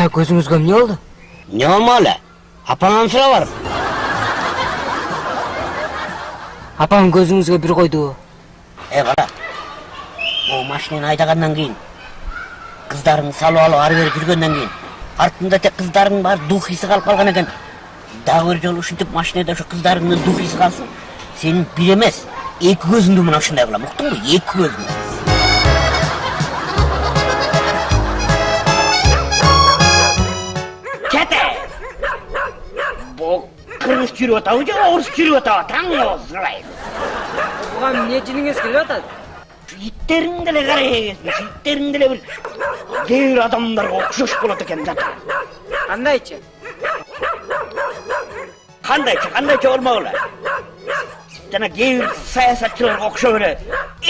ата көзүңүзгө эмне болду эмне болмок эле апаңан сурап барып апам көзүңүзгө бир койдубу эй кара могу машинени айдагандан кийин кыздарың салып алып ары бери жүргөндөн кийин артында тек кыздарыңдын баары дух иси калып калган экен дагы бир жолу ушинтип машинеде ошо кыздарыңдын дух иси калсын сенин бир эмес эки көзүңдү мына ушундай кылам уктуңбу эки көзүңдү кете кыргыз жүрүп атабы же орус жүрүп атабы таң озбай буга эмне жиниңиз келип атат иттериң деле карайбыз иттериң деле бир кээ бир адамдарга окшош болот экен да кандайчы кандайча кандайча болмок эле жана кээ бир саясатчыларга окшоп эле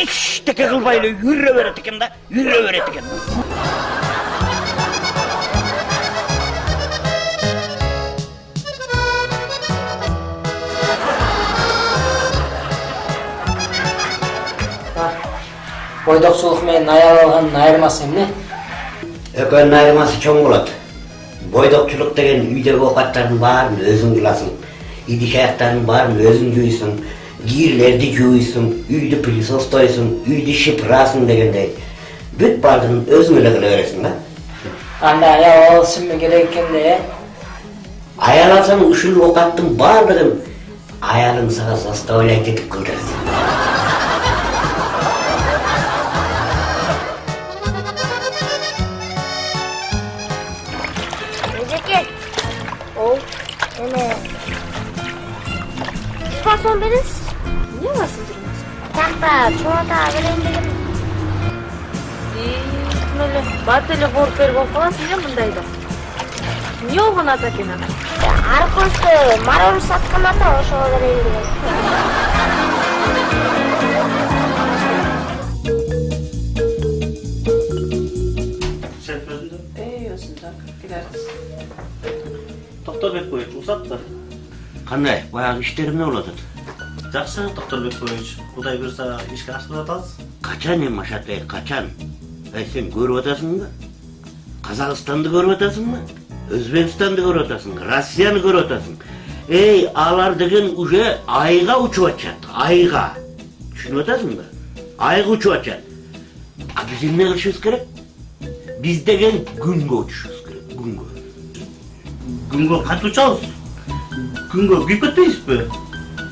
эчтеке кылбай эле жүрө берет экен да жүрө берет экен бойдокчулук менен аял алгандын айырмасы эмне экөөнүн айырмасы чоң болот бойдокчулук деген үйдөгү оокаттардын баарын өзүң кыласың идиш аяктардын баарын өзүң жууйсуң кирлерди жууйсуң үйдү пылесостойсуң үйдү шыпырасың дегендей бүт баардыгын өзүң эле кыла бересиң да анда аял алышым керек экен да э аял алсаң ушул оокаттын баардыгын аялың сага заставлять этип кылдырат жүрмүз такта чоңота берейин дегем ким эле бат эле кооруп болуп каласың э мындайда эмне болгон ата экен ана аркыбызды мороженое саткан ата ошого берейин дегем Sen özünde. эй өзүндө келерсиз Doktor Bekboyevич, uzat da. Кандай баягы иштер эмне болуп атат Жақсы, доктор Bekboyevич. Құдай бұйырса ишке ашылып атасыз. качан эми ашатай качан эй сен көрүп атасыңбы казакстанды көрүп атасыңбы өзбекстанды көрүп атасың россияны көрүп атасың эй алар деген уже айга учуп атышат айга түшүнүп атасыңбы айга учуп атышат а биз эмне кылышыбыз керек биз деген күнгө учушубуз керек күнгө Күнге қайтып ұшамыз. 근거 밑것도 있어.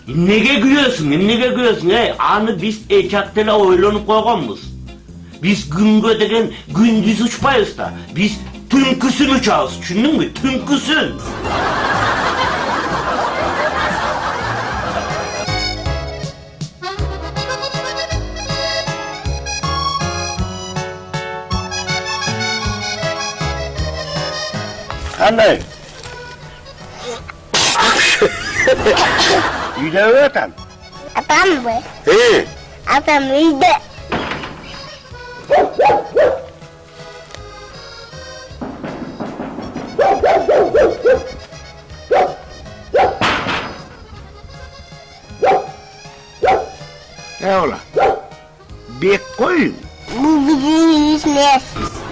Nege gülüyorsun, nege gülüyorsun he? Anı biz eçaktela oylanıp koygamız. Biz güngo degen gündüz uçmayız da. Biz tünküsün uçağız, çündün mü? Tünküsün. Anlayın. э атам үйдө Эола. Бек қой. бул биздин эмес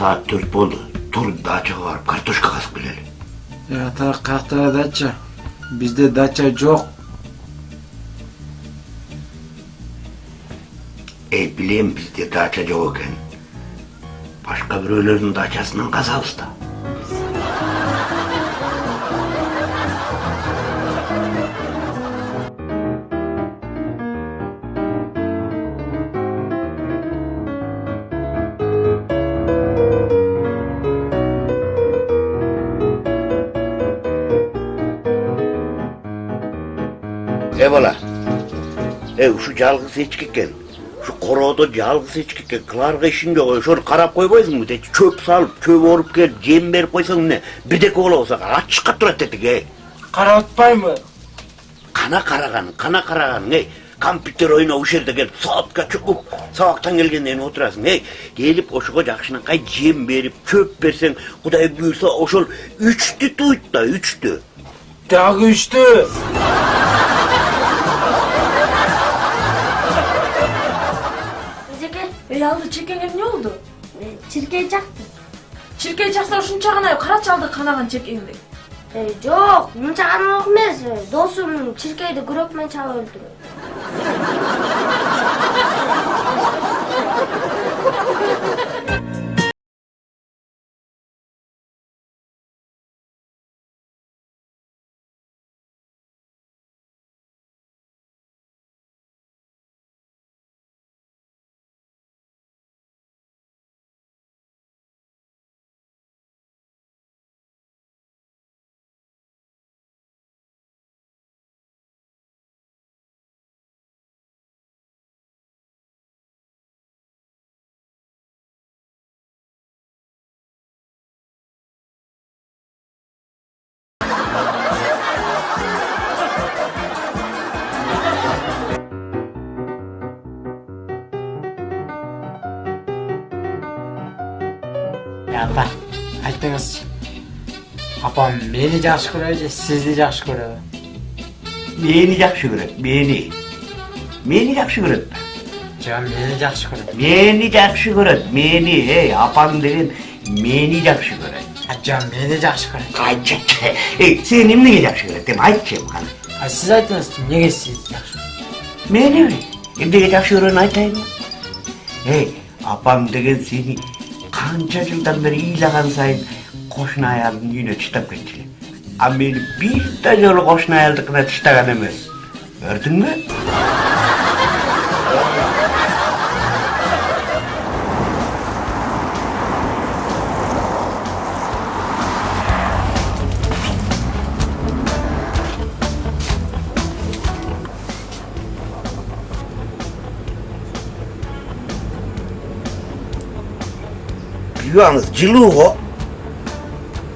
Saat dört oldu. Dur дачага барып картошка казып келели. Э, ата каяктагы дача бизде дача жок Эй, билем бизде дача жок экен. Башка бирөөлөрдүн дачасынан казабыз да. Эй бала. Эй, ушу жалгыз эчки экен. Ушу короодо жалгыз эчки экен. Кыларга ишиң жок. Ошону карап койбойсуңбу? Дети чөп салып, чөп оруп келип, жем берип койсоң эмне? Бирдеке болобосо ачышка турат дедик, эй. карап атпаймынбы Кана караганың, кана караганың, эй. компьютер ойнап ушул жерде келип саатка чукуп сабактан келгенден кийин отурасың эй келип ошого жакшынакай жем берип чөп берсең кудай буюрса ошол үчтү туйт да үчтү Дагы üçtü. Алды чекеңе эмне болду чиркей жакты чиркей чакса ушунча гана карачы алды канаган чекеңди жок мынча гана эмес досум чиркейди күрөк менен чалып өлтүргөн ますアパンメーニジャーシクレジシズジャーシクレメーニジャーシクレメーニメーニジャーシクレ Meğeni yakşı görür. Meğeni yakşı görür. Meğeni, hey, apan derin meğeni yakşı görür. Hocam meğeni yakşı görür. Ayça, hey, senin neye yakşı görür? Dem ayça mı hani? Ha, siz aydınız ki, neye siz yakşı görür? Meğeni mi? Hem de yakşı görür aytayım mı? Hey, apan derin seni kanca yıldan beri iyilagan sayın, qo'shni uyini tishtabkinchi a meni bitta yo'li qo'shni ayolnikini tishlagan emas ko'rdingmi Yalnız ciluğu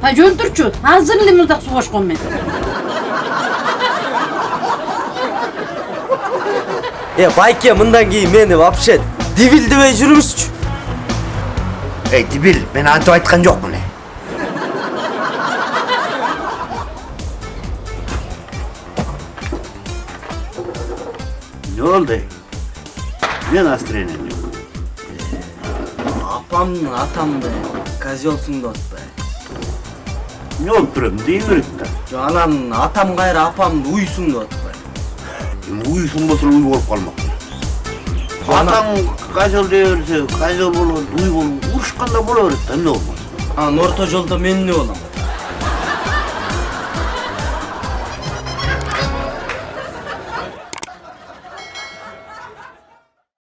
Ha жөнтүрчү. Азыр эле муздак суу кошкон мен. Е, байке мындан кийин мени вообще дивилдебей жүрүңүзчү. эй дибил мен антип айткан жокмун э эмне болду эй эмне настроениең жок Апамдын атамды козелсуң деп атпайбы. эмне болуп турат дей берет да Жо анан атам кайра апамды уйсуң деп атпайбы. эми уйсун болсо уй болуп калмак атаң козел дей берсе козел болот уй болуп урушканда боло берет да эмне болмок Анан орто жолдо мен эмне болом?